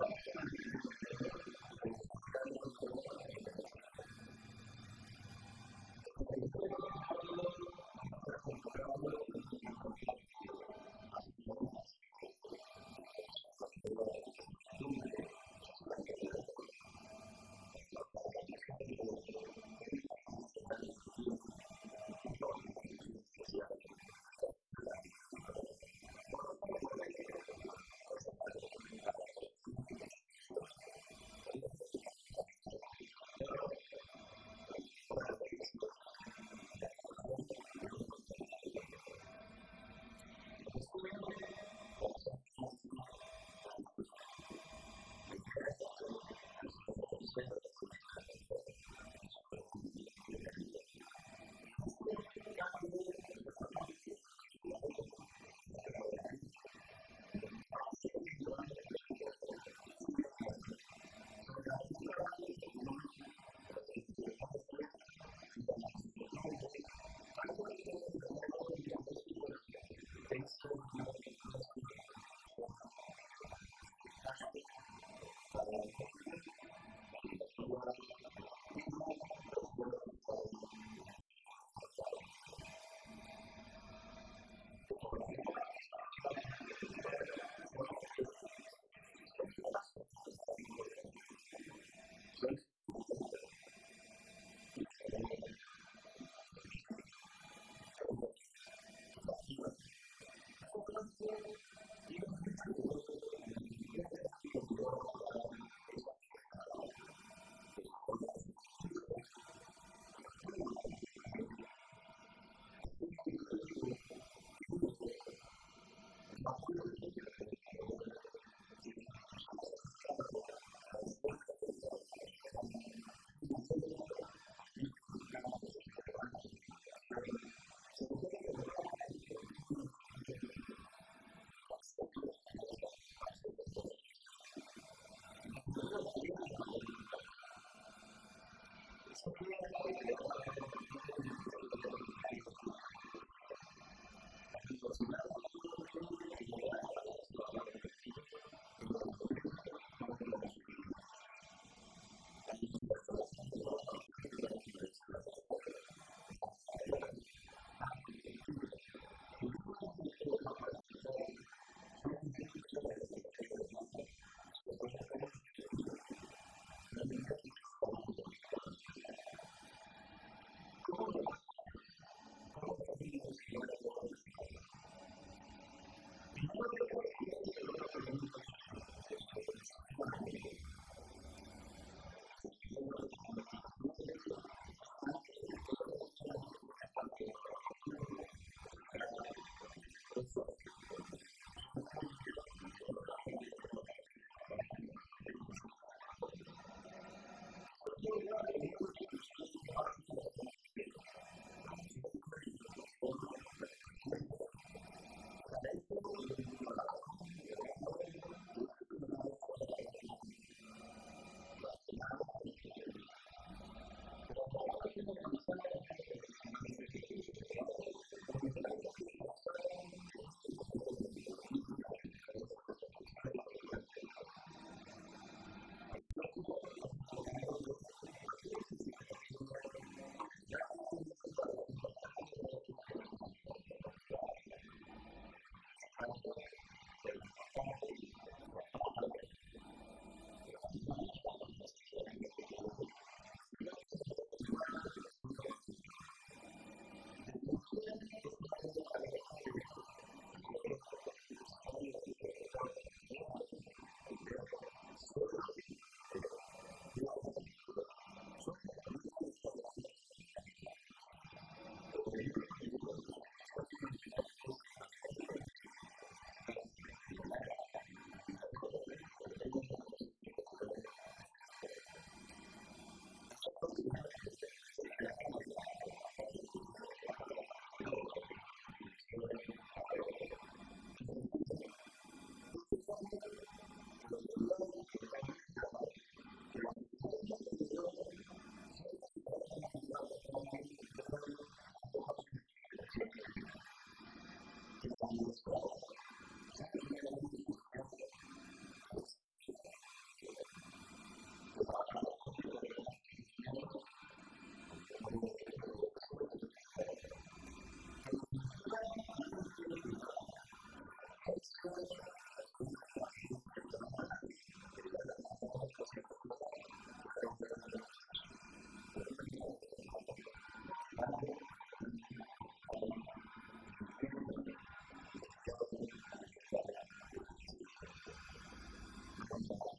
God. Thank Okay. comes out.